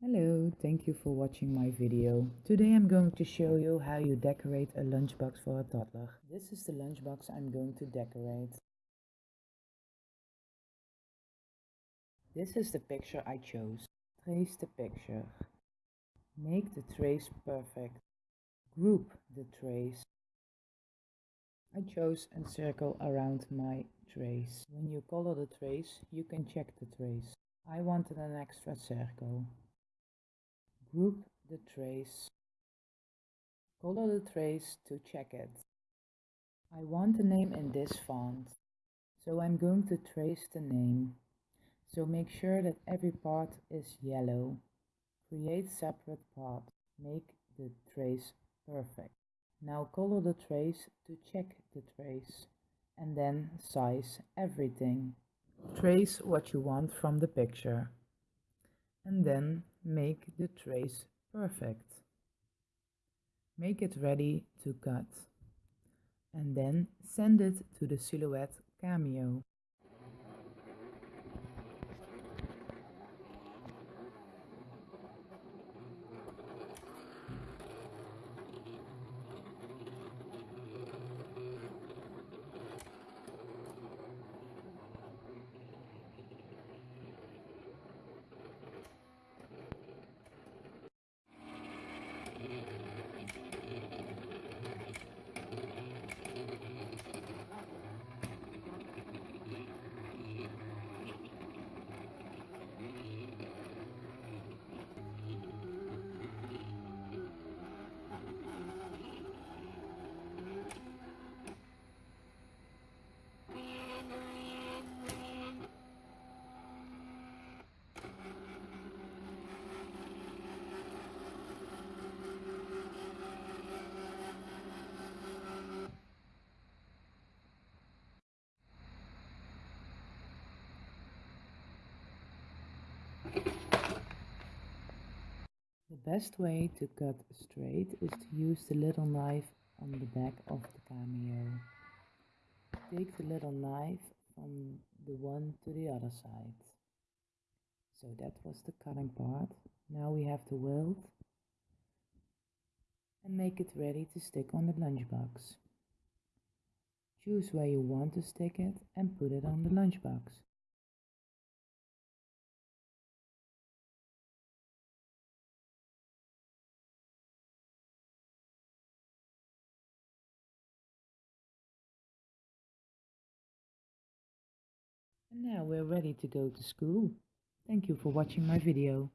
Hello, thank you for watching my video. Today I'm going to show you how you decorate a lunchbox for a toddler. This is the lunchbox I'm going to decorate. This is the picture I chose. Trace the picture. Make the trace perfect. Group the trace. I chose a circle around my trace. When you color the trace, you can check the trace. I wanted an extra circle. Group the trace. Color the trace to check it. I want the name in this font, so I'm going to trace the name. So make sure that every part is yellow. Create separate parts. Make the trace perfect. Now color the trace to check the trace and then size everything. Trace what you want from the picture and then make the trace perfect. Make it ready to cut and then send it to the Silhouette Cameo. Best way to cut straight is to use the little knife on the back of the cameo. Take the little knife from the one to the other side. So that was the cutting part. Now we have to weld and make it ready to stick on the lunchbox. Choose where you want to stick it and put it on the lunchbox. Now we're ready to go to school. Thank you for watching my video.